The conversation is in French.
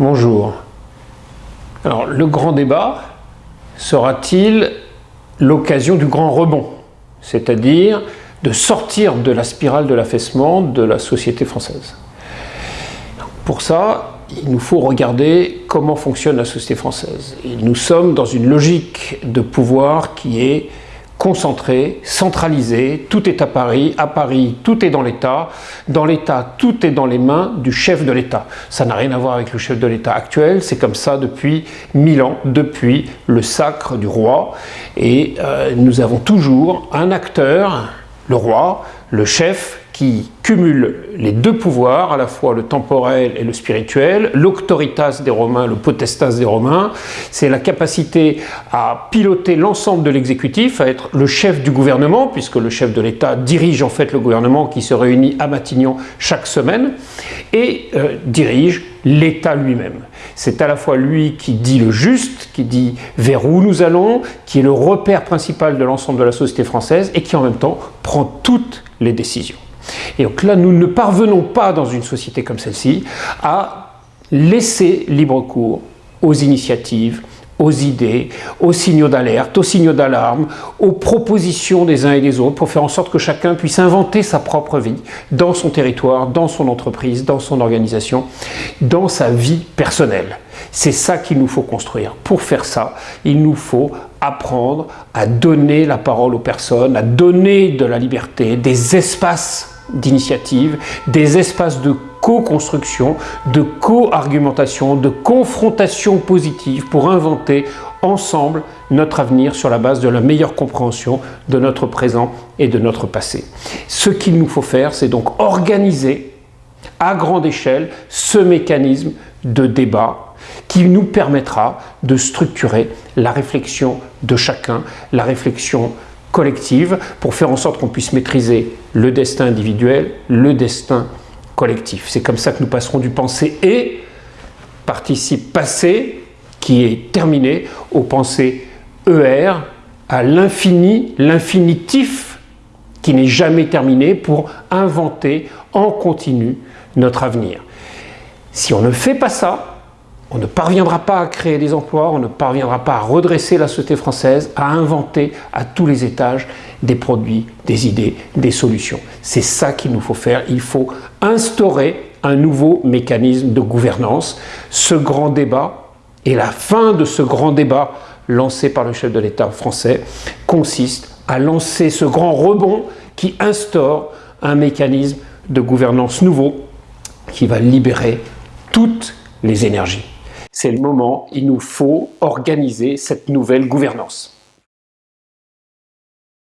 Bonjour. Alors, le grand débat sera-t-il l'occasion du grand rebond C'est-à-dire de sortir de la spirale de l'affaissement de la société française? Pour ça, il nous faut regarder comment fonctionne la société française. Nous sommes dans une logique de pouvoir qui est concentré, centralisé, tout est à Paris, à Paris tout est dans l'État, dans l'État tout est dans les mains du chef de l'État. Ça n'a rien à voir avec le chef de l'État actuel, c'est comme ça depuis mille ans, depuis le sacre du roi, et euh, nous avons toujours un acteur, le roi, le chef, qui cumule les deux pouvoirs, à la fois le temporel et le spirituel, l'auctoritas des Romains, le potestas des Romains, c'est la capacité à piloter l'ensemble de l'exécutif, à être le chef du gouvernement, puisque le chef de l'État dirige en fait le gouvernement qui se réunit à Matignon chaque semaine, et euh, dirige l'État lui-même. C'est à la fois lui qui dit le juste, qui dit vers où nous allons, qui est le repère principal de l'ensemble de la société française, et qui en même temps prend toutes les décisions. Et donc là, nous ne parvenons pas dans une société comme celle-ci à laisser libre cours aux initiatives, aux idées, aux signaux d'alerte, aux signaux d'alarme, aux propositions des uns et des autres pour faire en sorte que chacun puisse inventer sa propre vie dans son territoire, dans son entreprise, dans son organisation, dans sa vie personnelle. C'est ça qu'il nous faut construire. Pour faire ça, il nous faut apprendre à donner la parole aux personnes, à donner de la liberté, des espaces d'initiative, des espaces de co-construction, de co-argumentation, de confrontation positive pour inventer ensemble notre avenir sur la base de la meilleure compréhension de notre présent et de notre passé. Ce qu'il nous faut faire, c'est donc organiser à grande échelle ce mécanisme de débat qui nous permettra de structurer la réflexion de chacun, la réflexion collective pour faire en sorte qu'on puisse maîtriser le destin individuel, le destin collectif. C'est comme ça que nous passerons du pensée et participe passé qui est terminé au pensée ER à l'infini, l'infinitif qui n'est jamais terminé pour inventer en continu notre avenir. Si on ne fait pas ça, on ne parviendra pas à créer des emplois, on ne parviendra pas à redresser la société française, à inventer à tous les étages des produits, des idées, des solutions. C'est ça qu'il nous faut faire. Il faut instaurer un nouveau mécanisme de gouvernance. Ce grand débat et la fin de ce grand débat lancé par le chef de l'État français consiste à lancer ce grand rebond qui instaure un mécanisme de gouvernance nouveau qui va libérer toutes les énergies c'est le moment, il nous faut organiser cette nouvelle gouvernance.